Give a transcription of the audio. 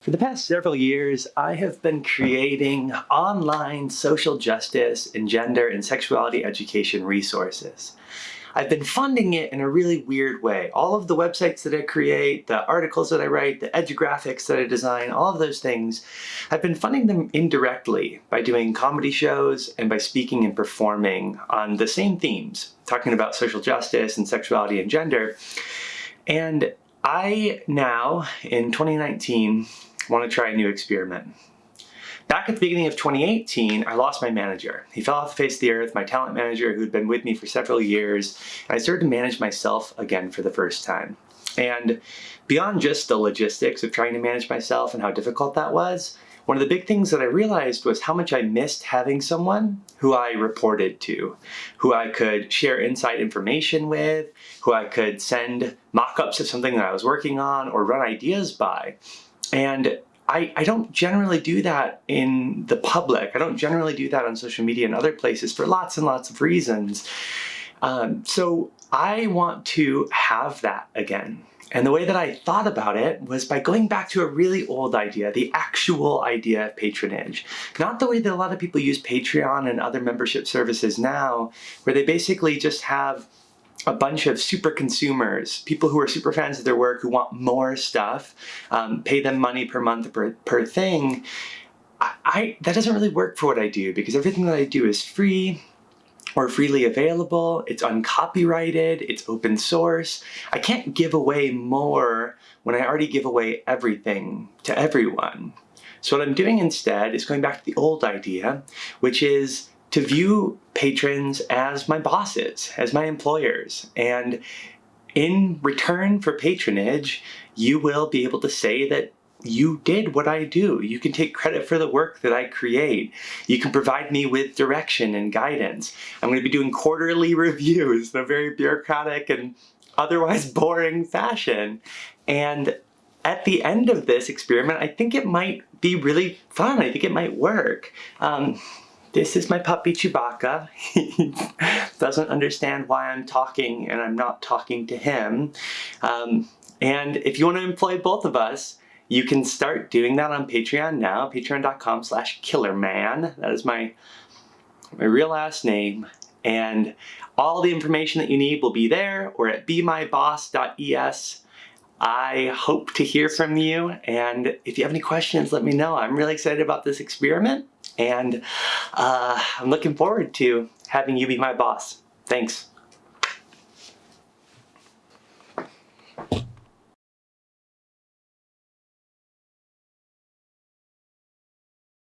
For the past several years, I have been creating online social justice and gender and sexuality education resources. I've been funding it in a really weird way. All of the websites that I create, the articles that I write, the edugraphics that I design, all of those things, I've been funding them indirectly by doing comedy shows and by speaking and performing on the same themes, talking about social justice and sexuality and gender. And I now, in 2019, want to try a new experiment. Back at the beginning of 2018, I lost my manager. He fell off the face of the earth, my talent manager who'd been with me for several years, and I started to manage myself again for the first time. And beyond just the logistics of trying to manage myself and how difficult that was, one of the big things that I realized was how much I missed having someone who I reported to, who I could share inside information with, who I could send mock-ups of something that I was working on or run ideas by. And I, I don't generally do that in the public. I don't generally do that on social media and other places for lots and lots of reasons. Um, so I want to have that again. And the way that I thought about it was by going back to a really old idea, the actual idea of patronage. Not the way that a lot of people use Patreon and other membership services now, where they basically just have a bunch of super consumers, people who are super fans of their work, who want more stuff, um, pay them money per month per, per thing, I, I, that doesn't really work for what I do because everything that I do is free or freely available, it's uncopyrighted, it's open source. I can't give away more when I already give away everything to everyone. So what I'm doing instead is going back to the old idea, which is to view patrons as my bosses, as my employers. And in return for patronage, you will be able to say that you did what I do. You can take credit for the work that I create. You can provide me with direction and guidance. I'm going to be doing quarterly reviews in a very bureaucratic and otherwise boring fashion. And at the end of this experiment, I think it might be really fun. I think it might work. Um, this is my puppy Chewbacca. He doesn't understand why I'm talking and I'm not talking to him. Um, and if you want to employ both of us, you can start doing that on Patreon now, patreon.com slash killermann. That is my, my real last name. And all the information that you need will be there or at bemyboss.es. I hope to hear from you. And if you have any questions, let me know. I'm really excited about this experiment and uh, I'm looking forward to having you be my boss. Thanks.